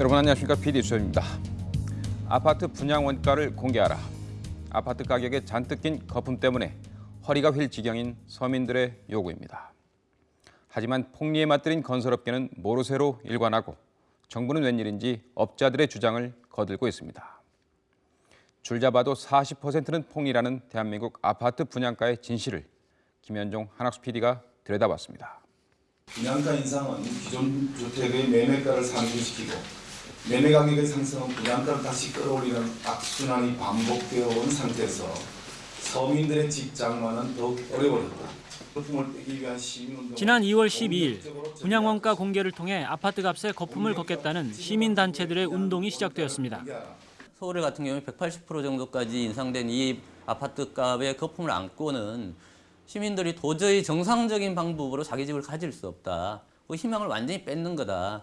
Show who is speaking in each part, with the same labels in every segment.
Speaker 1: 여러분 안녕하십니까 PD 수입니다. 아파트 분양 원가를 공개하라. 아파트 가격에 잔뜩 낀 거품 때문에 허리가 휠 지경인 서민들의 요구입니다. 하지만 폭리에 맞들인 건설업계는 모르쇠로 일관하고 정부는 웬일인지 업자들의 주장을 거들고 있습니다. 줄 잡아도 40%는 폭리라는 대한민국 아파트 분양가의 진실을 김현종 한학수 PD가 들여다봤습니다.
Speaker 2: 분양가 인상은 기존 주택의 매매가를 상승시키고 매매 가격의 상승은 분양가를 다시 끌어올리는 악순환이 반복되어 온 상태에서 서민들의 직장만은 더욱 어려워졌다.
Speaker 3: 지난 2월 12일 분양 원가 공개를 통해 아파트 값에 거품을 걷겠다는 시민 단체들의 운동이 시작되었습니다.
Speaker 4: 서울 같은 경우에 180% 정도까지 인상된 이 아파트 값의 거품을 안고는 시민들이 도저히 정상적인 방법으로 자기 집을 가질 수 없다. 그 희망을 완전히 뺏는 거다.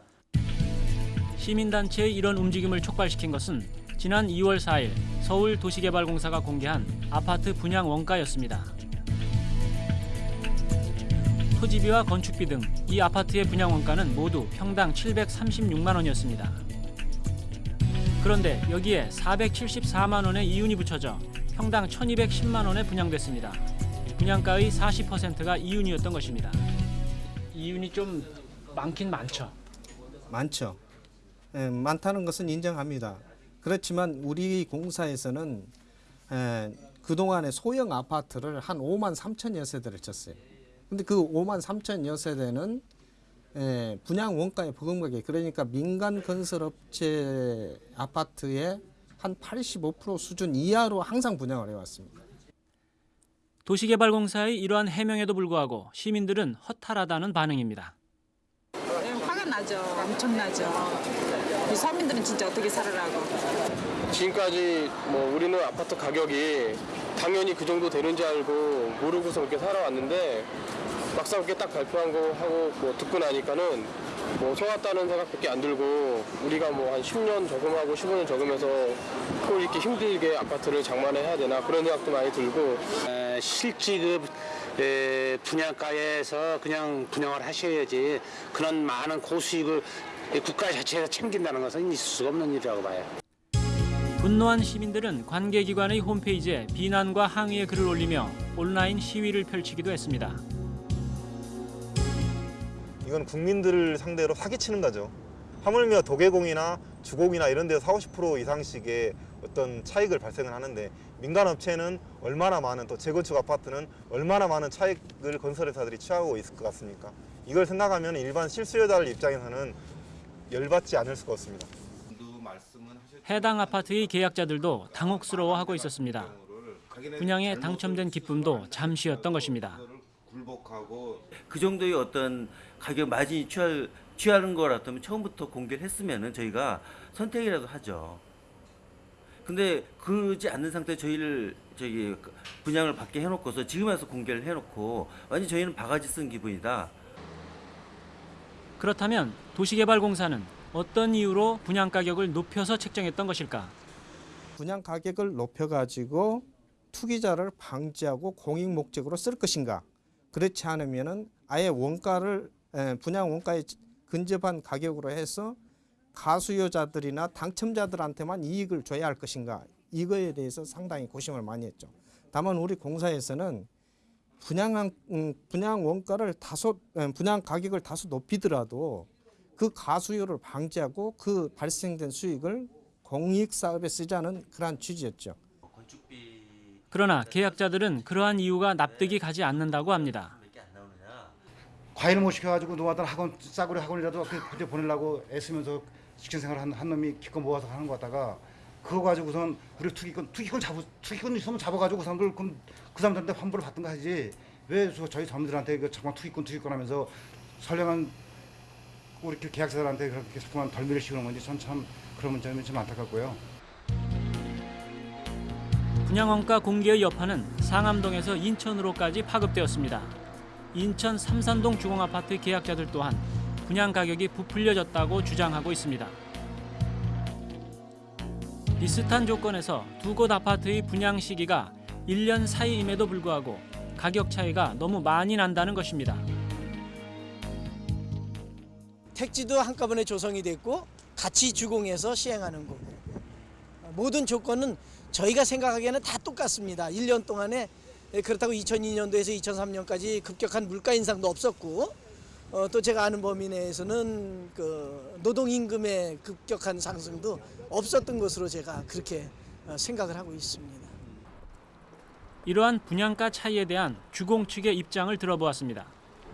Speaker 3: 시민단체의 이런 움직임을 촉발시킨 것은 지난 2월 4일 서울 도시개발공사가 공개한 아파트 분양 원가였습니다. 토지비와 건축비 등 이 아파트의 분양 원가는 모두 평당 736만 원이었습니다. 그런데 여기에 474만 원의 이윤이 붙여져 평당 1210만 원에 분양됐습니다. 분양가의 40%가 이윤이었던 것입니다. 이윤이 좀 많긴 많죠.
Speaker 5: 많죠. 예, 많다는 것은 인정합니다. 그렇지만 우리 공사에서는 에, 그동안에 소형 아파트를 한 5만 3천여 세대를 쳤어요. 근데 그 5만 3천여 세대는 에, 분양 원가의 보금가격 그러니까 민간 건설업체 아파트의 한 85% 수준 이하로 항상 분양을 해왔습니다.
Speaker 3: 도시개발공사의 이러한 해명에도 불구하고 시민들은 허탈하다는 반응입니다.
Speaker 6: 네, 화가 나죠. 엄청나죠. 이 서민들은 진짜 어떻게 살으라고.
Speaker 7: 지금까지 뭐 우리는 아파트 가격이 당연히 그 정도 되는 줄 알고 모르고서 이렇게 살아왔는데 막상 이렇게 딱 발표한 거 하고 뭐 듣고 나니까는 뭐 속았다는 생각밖에 안 들고 우리가 뭐 한 10년 적응하고 15년 적으면서 또 이렇게 힘들게 아파트를 장만해야 되나 그런 생각도 많이 들고
Speaker 8: 에, 실지급 에, 분양가에서 그냥 분양을 하셔야지 그런 많은 고수익을 이 국가 자체에서 챙긴다는 것은 있을 수가 없는 일이라고 봐요.
Speaker 3: 분노한 시민들은 관계기관의 홈페이지에 비난과 항의의 글을 올리며 온라인 시위를 펼치기도 했습니다.
Speaker 9: 이건 국민들을 상대로 사기치는 거죠. 하물며 도계공이나 주공이나 이런 데서 40, 50% 이상씩의 어떤 차익을 발생을 하는데 민간 업체는 얼마나 많은 또 재건축 아파트는 얼마나 많은 차익을 건설회사들이 취하고 있을 것 같습니까? 이걸 생각하면 일반 실수요자들 입장에서는 열받지 않을 수가 없습니다.
Speaker 3: 해당 아파트의 계약자들도 당혹스러워하고 있었습니다. 분양에 당첨된 기쁨도 잠시였던 것입니다.
Speaker 10: 그 정도의 어떤 가격 마진이 취할, 취하는 거라면 처음부터 공개를 했으면 저희가 선택이라도 하죠. 근데 그러지 않는 상태에 저희를 저기 분양을 받게 해놓고서 지금 와서 공개를 해놓고 완전 저희는 바가지 쓴 기분이다.
Speaker 3: 그렇다면 도시개발공사는 어떤 이유로 분양 가격을 높여서 책정했던 것일까?
Speaker 5: 분양 가격을 높여가지고 투기자를 방지하고 공익 목적으로 쓸 것인가? 그렇지 않으면은 아예 원가를 에, 분양 원가에 근접한 가격으로 해서 가수요자들이나 당첨자들한테만 이익을 줘야 할 것인가? 이거에 대해서 상당히 고심을 많이 했죠. 다만 우리 공사에서는 분양 음, 분양 원가를 다소 에, 분양 가격을 다소 높이더라도 그 가수요를 방지하고 그 발생된 수익을 공익 사업에 쓰자는 그러한 취지였죠.
Speaker 3: 그러나 계약자들은 그러한 이유가 납득이 가지 않는다고 합니다.
Speaker 11: 과외를 못 시켜가지고 노하던 학원 싸구려 학원이라도 그때 보내려고 애쓰면서 직장 생활 한, 한 놈이 기껏 모아서 하는 거 같다가 그거 가지고선 우리 투기권 투기권 잡아 투기권 있으면 잡아가지고 그 사람들 그럼 그 사람들한테 환불을 받든가 하지 왜 저, 저희 사람들한테 그 정말 투기권 투기권 하면서 선량한 우리 그 계약자들한테 그렇게 자꾸만 덜미를 씌우는 건지 전 참 그런 점이 좀 안타깝고요.
Speaker 3: 분양원가 공개의 여파는 상암동에서 인천으로까지 파급되었습니다. 인천 삼산동 주공아파트 계약자들 또한 분양 가격이 부풀려졌다고 주장하고 있습니다. 비슷한 조건에서 두 곳 아파트의 분양 시기가 1년 사이임에도 불구하고 가격 차이가 너무 많이 난다는 것입니다.
Speaker 12: 택지도 한꺼번에 조성이 됐고 같이 주공해서 시행하는 거고 모든 조건은 저희가 생각하기에는 다 똑같습니다. 1년 동안에 그렇다고 2002년도에서 2003년까지 급격한 물가 인상도 없었고 어, 또 제가 아는 범위 내에서는 그 노동 임금의 급격한 상승도 없었던 것으로 제가 그렇게 어, 생각을 하고 있습니다.
Speaker 3: 이러한 분양가 차이에 대한 주공 측의 입장을 들어보았습니다.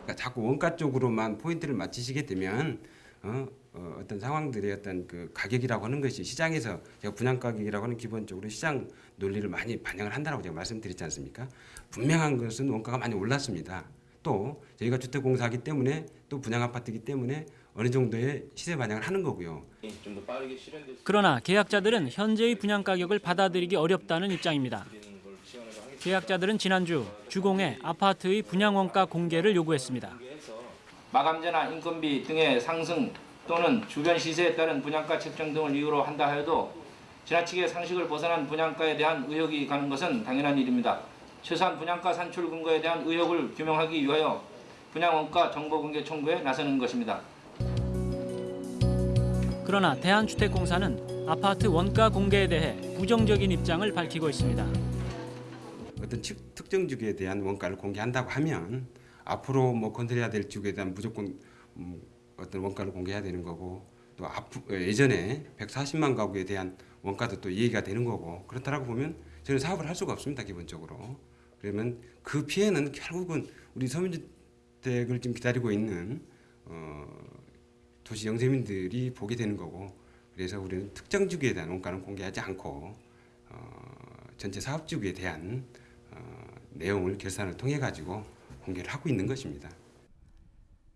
Speaker 13: 그러니까 자꾸 원가 쪽으로만 포인트를 맞추시게 되면 어, 어, 어 떤 상황들의 어떤 그 가격이라고 하는 것이 시장에서 제가 분양 가격이라고 하는 기본적으로 시장 논리를 많이 반영을 한다라고 제가 말씀드렸지 않습니까? 분명한 것은 원가가 많이 올랐습니다. 또 저희가 주택공사하기 때문에 또 분양 아파트이기 때문에 어느 정도의 시세 반영을 하는 거고요.
Speaker 7: 좀더 빠르게 실현될 수
Speaker 3: 그러나 계약자들은 현재의 분양 가격을 받아들이기 어렵다는 입장입니다. 계약자들은 지난주 주공에 아파트의 분양 원가 공개를 요구했습니다.
Speaker 14: 마감재나 인건비 등의 상승 또는 주변 시세에 따른 분양가 책정 등을 이유로 한다 하여도 지나치게 상식을 벗어난 분양가에 대한 의혹이 가는 것은 당연한 일입니다. 최소한 분양가 산출 근거에 대한 의혹을 규명하기 위하여 분양 원가 정보 공개 청구에 나서는 것입니다.
Speaker 3: 그러나 대한주택공사는 아파트 원가 공개에 대해 부정적인 입장을 밝히고 있습니다.
Speaker 13: 어떤 측- 특정 주기에 대한 원가를 공개한다고 하면 앞으로 뭐 건설해야 될 주기에 대한 무조건 음, 어떤 원가를 공개해야 되는 거고 또 앞, 어, 예전에 140만 가구에 대한 원가도 또 얘기가 되는 거고 그렇다라고 보면 저는 사업을 할 수가 없습니다 기본적으로 그러면 그 피해는 결국은 우리 서민주택을 지금 기다리고 있는 어, 도시 영세민들이 보게 되는 거고 그래서 우리는 특정 주기에 대한 원가는 공개하지 않고 어, 전체 사업 주기에 대한 어, 내용을 결산을 통해 가지고 공개를 하고 있는 것입니다.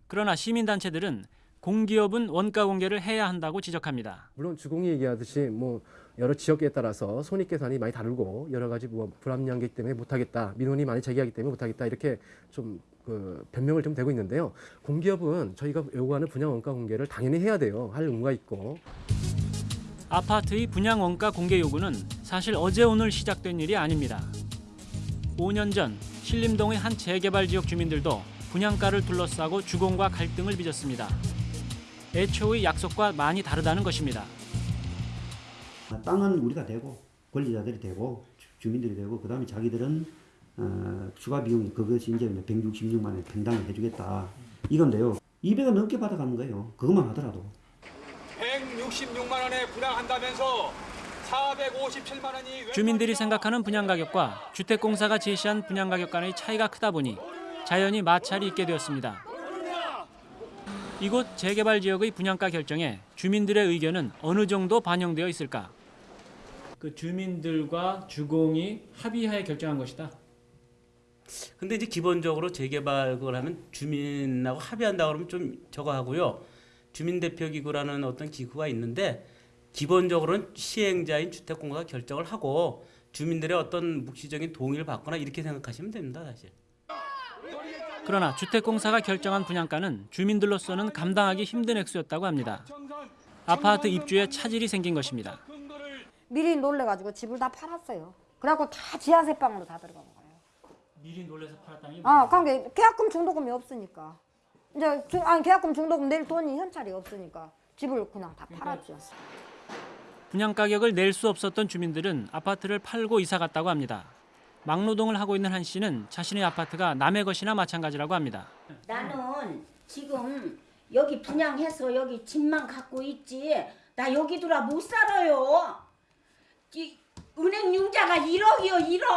Speaker 3: 그러나 시민단체들은 공기업은 원가 공개를 해야 한다고 지적합니다.
Speaker 15: 물론 주공이 얘기하듯이 뭐 여러 지역에 따라서 손익 계산이 많이 다르고 여러 가지 뭐 불합리한기 때문에 못하겠다 민원이 많이 제기하기 때문에 못하겠다 이렇게 좀 그 변명을 좀 되고 있는데요. 공기업은 저희가 요구하는 분양 원가 공개를 당연히 해야 돼요. 할 의무가 있고
Speaker 3: 아파트의 분양 원가 공개 요구는 사실 어제 오늘 시작된 일이 아닙니다. 5년 전 신림동의 한 재개발 지역 주민들도 분양가를 둘러싸고 주공과 갈등을 빚었습니다. 애초의 약속과 많이 다르다는 것입니다.
Speaker 16: 땅은 우리가 되고 권리자들이 되고 주- 주민들이 되고 그 다음에 자기들은 어, 추가 비용이 그것이 이제 166만 원 평당을 해주겠다 이건데요. 200원 넘게 받아가는 거예요. 그것만 하더라도.
Speaker 17: 166만 원에 분양한다면서 457만 원이
Speaker 3: 주민들이 생각하는 분양 가격과 주택공사가 제시한 분양 가격 간의 차이가 크다 보니 자연히 마찰이 있게 되었습니다. 이곳 재개발 지역의 분양가 결정에 주민들의 의견은 어느 정도 반영되어 있을까? 그 주민들과 주공이 합의하에 결정한 것이다.
Speaker 18: 근데 이제 기본적으로 재개발 그걸 하면 주민하고 합의한다 그러면 좀 저거 하고요. 주민 대표 기구라는 어떤 기구가 있는데 기본적으로는 시행자인 주택공사가 결정을 하고 주민들의 어떤 묵시적인 동의를 받거나 이렇게 생각하시면 됩니다, 사실.
Speaker 3: 그러나 주택공사가 결정한 분양가는 주민들로서는 감당하기 힘든 액수였다고 합니다. 아파트 입주에 차질이 생긴 것입니다.
Speaker 19: 미리 놀래가지고 집을 다 팔았어요. 그래갖고 다 지하세 방으로 다 들어간 거예요.
Speaker 3: 미리 놀래서 팔았다니?
Speaker 19: 아, 그러니까 계약금 중도금이 없으니까. 이제 중, 아니 계약금 중도금 낼 돈이 현찰이 없으니까 집을 그냥 다 팔았죠.
Speaker 3: 분양 가격을 낼 수 없었던 주민들은 아파트를 팔고 이사 갔다고 합니다. 막노동을 하고 있는 한 씨는 자신의 아파트가 남의 것이나 마찬가지라고 합니다.
Speaker 20: 나는 지금 여기 분양해서 여기 집만 갖고 있지 나 여기 들어 못 살아요. 이 은행 융자가 1억이요 1억.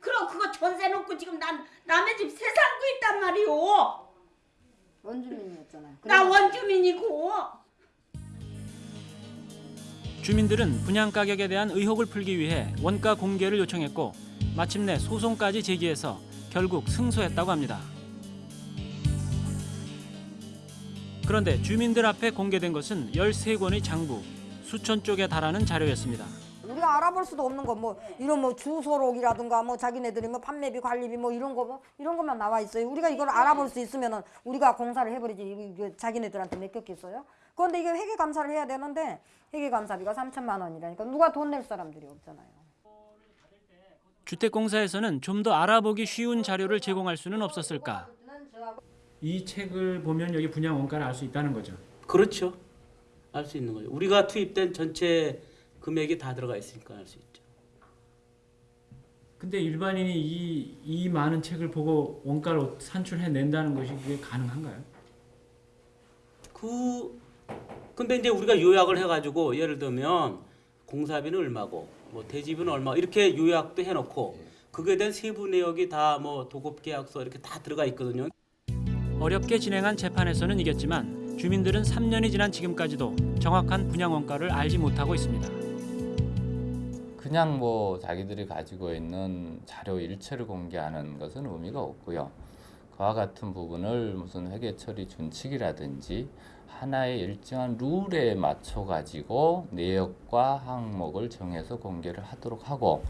Speaker 20: 그럼 그거 전세 놓고 지금 난 남의 집 새 살고 있단 말이오.
Speaker 19: 원주민이었잖아요.
Speaker 20: 나 원주민이고.
Speaker 3: 주민들은 분양 가격에 대한 의혹을 풀기 위해 원가 공개를 요청했고 마침내 소송까지 제기해서 결국 승소했다고 합니다. 그런데 주민들 앞에 공개된 것은 13권의 장부, 수천 쪽에 달하는 자료였습니다.
Speaker 19: 우리가 알아볼 수도 없는 거 뭐 이런 뭐 주소록이라든가 뭐 자기네들이 뭐 판매비 관리비 뭐 이런 거 뭐 이런 것만 나와 있어요. 우리가 이걸 알아볼 수 있으면은 우리가 공사를 해버리지 자기네들한테 맡겼겠어요? 그런데 이게 회계 감사를 해야 되는데 회계 감사비가 3천만 원이라니까 누가 돈 낼 사람들이 없잖아요.
Speaker 3: 주택공사에서는 좀 더 알아보기 쉬운 자료를 제공할 수는 없었을까? 이 책을 보면 여기 분양 원가를 알 수 있다는 거죠.
Speaker 18: 그렇죠. 알 수 있는 거죠. 우리가 투입된 전체 금액이 다 들어가 있으니까 알수 있죠.
Speaker 3: 근데 일반인이 이, 이 많은 책을 보고 원가를 산출해 낸다는 것이 그게 가능한가요?
Speaker 18: 그 근데 이제 우리가 요약을 해가지고 예를 들면 공사비는 얼마고 뭐 대지비는 얼마 이렇게 요약도 해놓고 그거에 대한 세부 내역이 다 뭐 도급 계약서 이렇게 다 들어가 있거든요.
Speaker 3: 어렵게 진행한 재판에서는 이겼지만 주민들은 3년이 지난 지금까지도 정확한 분양 원가를 알지 못하고 있습니다.
Speaker 21: 그냥 뭐 자기들이 가지고 있는 자료 일체를 공개하는 것은 의미가 없고요. 그와 같은 부분을 무슨 회계 처리 준칙이라든지 하나의 일정한 룰에 맞춰 가지고 내역과 항목을 정해서 공개를 하도록 하고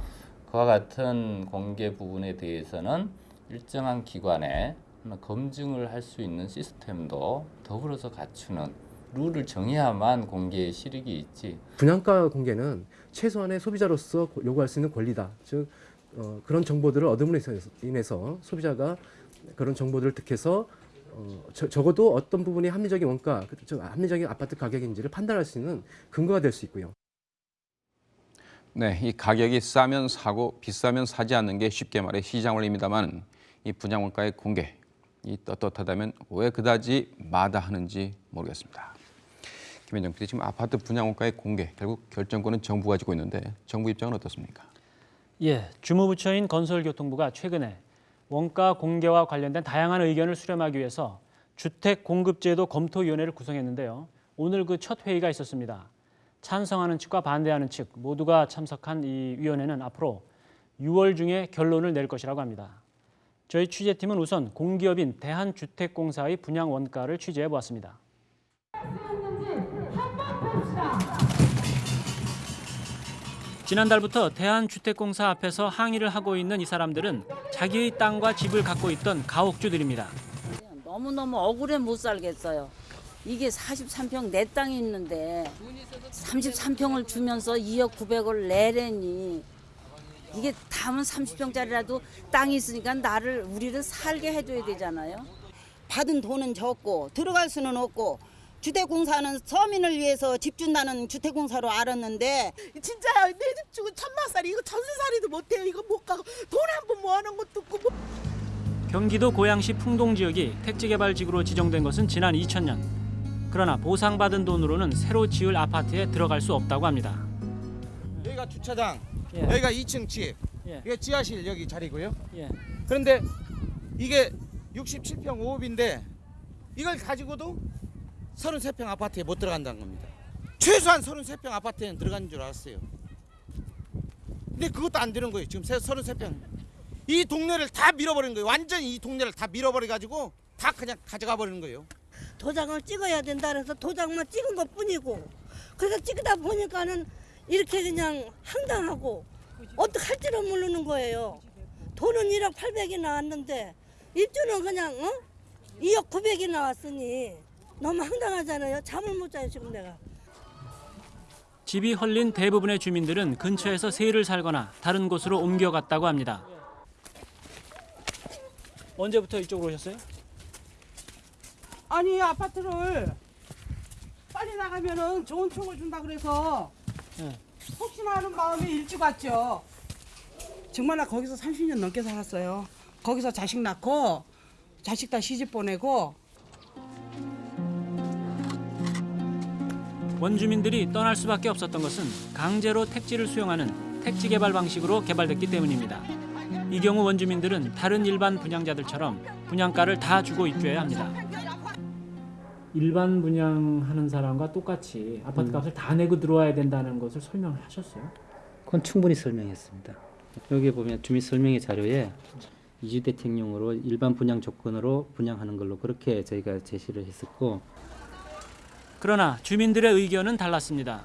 Speaker 21: 그와 같은 공개 부분에 대해서는 일정한 기관에 검증을 할 수 있는 시스템도 더불어서 갖추는 룰을 정해야만 공개의 실익이 있지.
Speaker 15: 분양가 공개는 최소한의 소비자로서 요구할 수 있는 권리다. 즉 어, 그런 정보들을 얻음으로 인해서, 소비자가 그런 정보들을 득해서 어, 저, 적어도 어떤 부분이 합리적인 원가, 그, 즉 합리적인 아파트 가격인지를 판단할 수 있는 근거가 될 수 있고요.
Speaker 1: 네, 이 가격이 싸면 사고 비싸면 사지 않는 게 쉽게 말해 시장 원리입니다만 이 분양 원가의 공개, 이 떳떳하다면 왜 그다지 마다하는지 모르겠습니다. 김현정 PD 지금 아파트 분양원가의 공개 결국 결정권은 정부 가 지고 있는데 정부 입장은 어떻습니까?
Speaker 3: 예, 주무부처인 건설교통부가 최근에 원가 공개와 관련된 다양한 의견을 수렴하기 위해서 주택공급제도 검토위원회를 구성했는데요. 오늘 그 첫 회의가 있었습니다. 찬성하는 측과 반대하는 측 모두가 참석한 이 위원회는 앞으로 6월 중에 결론을 낼 것이라고 합니다. 저희 취재팀은 우선 공기업인 대한주택공사의 분양 원가를 취재해 보았습니다. 지난달부터 대한주택공사 앞에서 항의를 하고 있는 이 사람들은 자기의 땅과 집을 갖고 있던 가옥주들입니다.
Speaker 22: 너무너무 억울해 못 살겠어요. 이게 43평 내 땅이 있는데 33평을 주면서 2억 900을 내래니 이게 다음은 30평짜리라도 땅이 있으니까 나를 우리를 살게 해줘야 되잖아요.
Speaker 23: 받은 돈은 적고 들어갈 수는 없고 주택공사는 서민을 위해서 집 준다는 주택공사로 알았는데
Speaker 24: 진짜 내 집 주고 천마살이 이거 전세살이도 못해요. 이거 못 가고 돈 한 번 모아놓은 것도 없고 뭐.
Speaker 3: 경기도 고양시 풍동 지역이 택지개발지구로 지정된 것은 지난 2000년. 그러나 보상받은 돈으로는 새로 지을 아파트에 들어갈 수 없다고 합니다.
Speaker 25: 여기가 주차장,
Speaker 3: 예.
Speaker 25: 여기가 2층 집,
Speaker 3: 예.
Speaker 25: 이게 지하실 여기 자리고요.
Speaker 3: 예.
Speaker 25: 그런데 이게 67평 5호인데 이걸 가지고도 33평 아파트에 못 들어간다는 겁니다. 최소한 33평 아파트에는 들어가는 줄 알았어요. 근데 그것도 안 되는 거예요. 지금 33평. 이 동네를 다 밀어버린 거예요. 완전히 이 동네를 다 밀어버려 가지고 다 그냥 가져가 버리는 거예요.
Speaker 24: 도장을 찍어야 된다 그래서 도장만 찍은 것 뿐이고 그래서 찍다 보니까는 이렇게 그냥 황당하고 어떡할 줄을 모르는 거예요. 돈은 1억 800이 나왔는데 입주는 그냥 어? 2억 900이 나왔으니 너무 황당하잖아요. 잠을 못 자요 지금 내가.
Speaker 3: 집이 헐린 대부분의 주민들은 근처에서 세를 살거나 다른 곳으로 옮겨갔다고 합니다. 언제부터 이쪽으로 오셨어요?
Speaker 24: 아니 아파트를 빨리 나가면은 좋은 총을 준다 그래서
Speaker 3: 네.
Speaker 24: 혹시나 하는 마음에 일찍 왔죠. 정말 나 거기서 30년 넘게 살았어요. 거기서 자식 낳고 자식 다 시집 보내고
Speaker 3: 원주민들이 떠날 수밖에 없었던 것은 강제로 택지를 수용하는 택지 개발 방식으로 개발됐기 때문입니다. 이 경우 원주민들은 다른 일반 분양자들처럼 분양가를 다 주고 입주해야 합니다. 일반 분양하는 사람과 똑같이 아파트 값을 다 내고 들어와야 된다는 것을 설명을 하셨어요?
Speaker 26: 그건 충분히 설명했습니다. 여기 보면 주민 설명의 자료에 이주대책용으로 일반 분양 조건으로 분양하는 걸로 그렇게 저희가 제시를 했었고
Speaker 3: 그러나 주민들의 의견은 달랐습니다.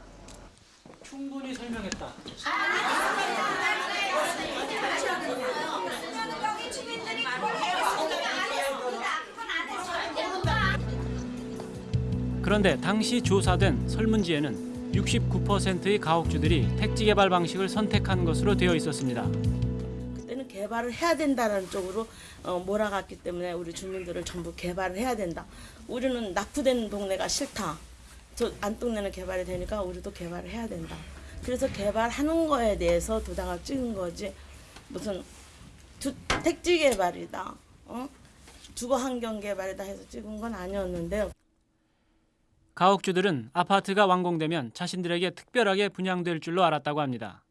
Speaker 3: 충분히 설명했다. 그런데 당시 조사된 설문지에는 69%의 가옥주들이 택지 개발 방식을 선택한 것으로 되어 있었습니다.
Speaker 24: 그때는 개발을 해야 된다는 쪽으로 어, 몰아갔기 때문에 우리 주민들을 전부 개발을 해야 된다. 우리는 낙후된 동네가 싫다.
Speaker 27: 저 안동네는 개발이 되니까 우리도 개발을 해야 된다. 그래서 개발하는 거에 대해서 도장을 찍은 거지 무슨 주, 택지 개발이다, 어? 주거 환경 개발이다 해서 찍은 건 아니었는데요.
Speaker 3: 가옥주들은 아파트가 완공되면 자신들에게 특별하게 분양될 줄로 알았다고 합니다.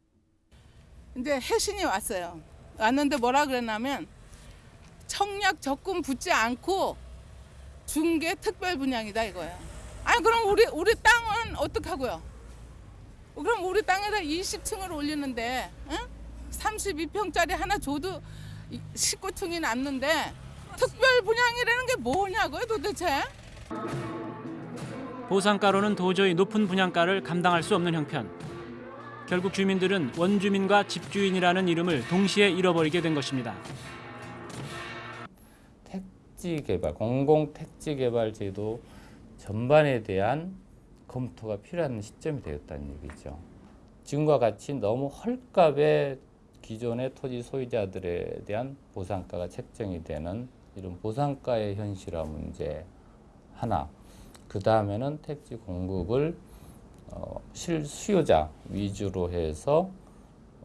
Speaker 28: 이제 해신이 왔어요. 왔는데 뭐라 그랬냐면 청약 적금 붙지 않고 준게 특별 분양이다 이거예요. 아니 그럼 우리 우리 땅은 어떻게 하고요? 그럼 우리 땅에다 20층을 올리는데 응? 32평짜리 하나 줘도 19층이 남는데 특별 분양이라는 게 뭐냐고요 도대체?
Speaker 3: 보상가로는 도저히 높은 분양가를 감당할 수 없는 형편. 결국 주민들은 원주민과 집주인이라는 이름을 동시에 잃어버리게 된 것입니다.
Speaker 21: 택지 개발, 공공 택지 개발 제도 전반에 대한 검토가 필요한 시점이 되었다는 얘기죠. 지금과 같이 너무 헐값에 기존의 토지 소유자들에 대한 보상가가 책정이 되는 이런 보상가의 현실화 문제 하나. 그 다음에는 택지 공급을 어, 실수요자 위주로 해서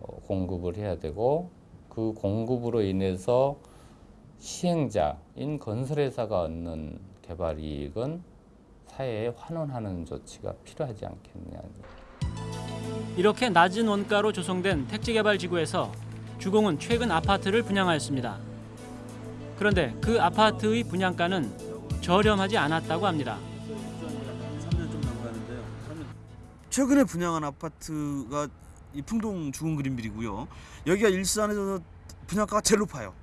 Speaker 21: 어, 공급을 해야 되고 그 공급으로 인해서 시행자인 건설회사가 얻는 개발 이익은 사회에 환원하는 조치가 필요하지 않겠냐.
Speaker 3: 이렇게 낮은 원가로 조성된 택지개발지구에서 주공은 최근 아파트를 분양하였습니다. 그런데 그 아파트의 분양가는 저렴하지 않았다고 합니다.
Speaker 29: 최근에 분양한 아파트가 이 풍동 주공 그린빌이고요. 여기가 일산에서 분양가가 제일 높아요.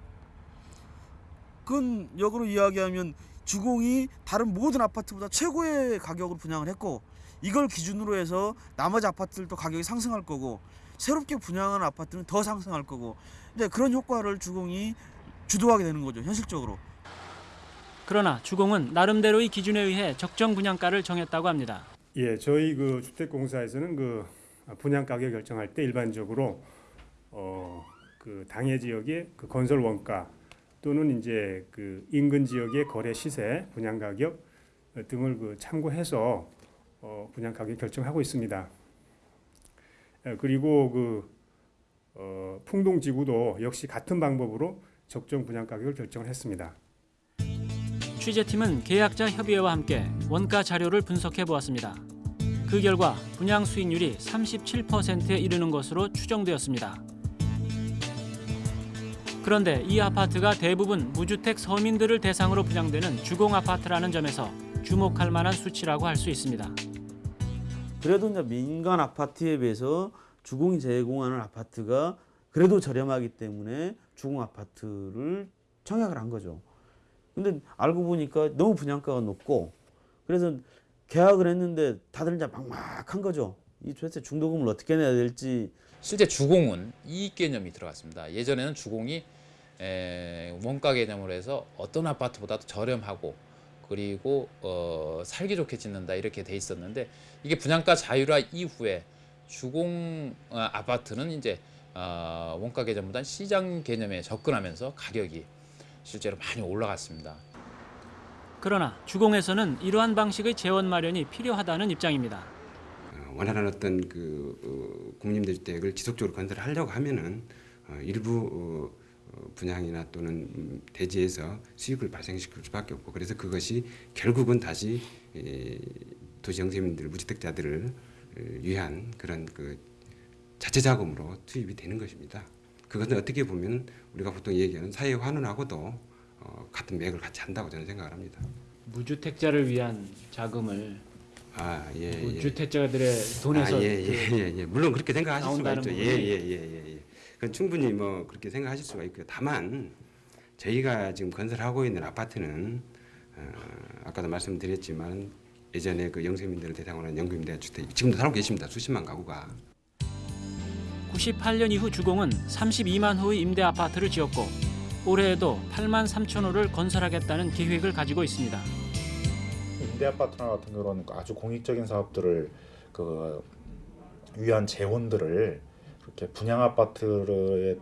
Speaker 29: 그건 역으로 이야기하면 주공이 다른 모든 아파트보다 최고의 가격으로 분양을 했고 이걸 기준으로 해서 나머지 아파트들도 가격이 상승할 거고 새롭게 분양한 아파트는 더 상승할 거고 이제 그런 효과를 주공이 주도하게 되는 거죠 현실적으로.
Speaker 3: 그러나 주공은 나름대로의 기준에 의해 적정 분양가를 정했다고 합니다.
Speaker 30: 예, 저희 그 주택공사에서는 그 분양 가격 결정할 때 일반적으로 어, 그 당해 지역의 그 건설 원가 또는 이제 그 인근 지역의 거래 시세, 분양 가격 등을 그 참고해서 어, 분양 가격 결정하고 있습니다. 예, 그리고 그 어, 풍동 지구도 역시 같은 방법으로 적정 분양 가격을 결정을 했습니다.
Speaker 3: 취재팀은 계약자 협의회와 함께 원가 자료를 분석해 보았습니다. 그 결과 분양 수익률이 37%에 이르는 것으로 추정되었습니다. 그런데 이 아파트가 대부분 무주택 서민들을 대상으로 분양되는 주공 아파트라는 점에서 주목할 만한 수치라고 할 수 있습니다.
Speaker 31: 그래도 이제 민간 아파트에 비해서 주공이 제공하는 아파트가 그래도 저렴하기 때문에 주공 아파트를 청약을 한 거죠. 근데 알고 보니까 너무 분양가가 높고 그래서 계약을 했는데 다들 이제 막막한 거죠. 이 도대체 중도금을 어떻게 내야 될지
Speaker 32: 실제 주공은 이익 개념이 들어갔습니다. 예전에는 주공이 에, 원가 개념으로 해서 어떤 아파트보다도 저렴하고 그리고 어, 살기 좋게 짓는다 이렇게 돼 있었는데 이게 분양가 자율화 이후에 주공 어, 아파트는 이제 어, 원가 개념보다 시장 개념에 접근하면서 가격이 실제로 많이 올라갔습니다.
Speaker 3: 그러나 주공에서는 이러한 방식의 재원 마련이 필요하다는 입장입니다.
Speaker 13: 원하는 어떤 그 어, 국민들 주택을 지속적으로 건설하려고 하면은 어, 일부 어, 분양이나 또는 음, 대지에서 수익을 발생시킬 수밖에 없고 그래서 그것이 결국은 다시 도시 영세민들 무주택자들을 위한 그런 그 자체 자금으로 투입이 되는 것입니다. 그것은 어떻게 보면 우리가 보통 얘기하는 사회 환원하고도 같은 맥을 같이 한다고 저는 생각을 합니다.
Speaker 3: 무주택자를 위한 자금을
Speaker 13: 아, 예, 예.
Speaker 3: 무주택자들의 돈에서
Speaker 13: 아, 예, 예,
Speaker 3: 그
Speaker 13: 예, 예. 물론 그렇게 생각하실 수가 있죠. 예. 예, 예, 예, 예. 그건 충분히 뭐 그렇게 생각하실 수가 있고요. 다만 저희가 지금 건설하고 있는 아파트는 어, 아까도 말씀드렸지만 예전에 그 영세민들을 대상으로 한 연금임대 주택 지금도 살고 계십니다. 수십만 가구가.
Speaker 3: 98년 이후 주공은 32만 호의 임대 아파트를 지었고 올해에도 8만 3천 호를 건설하겠다는 계획을 가지고 있습니다.
Speaker 33: 임대 아파트나 같은 경우는 아주 공익적인 사업들을 그 위한 재원들을 그렇게 분양 아파트에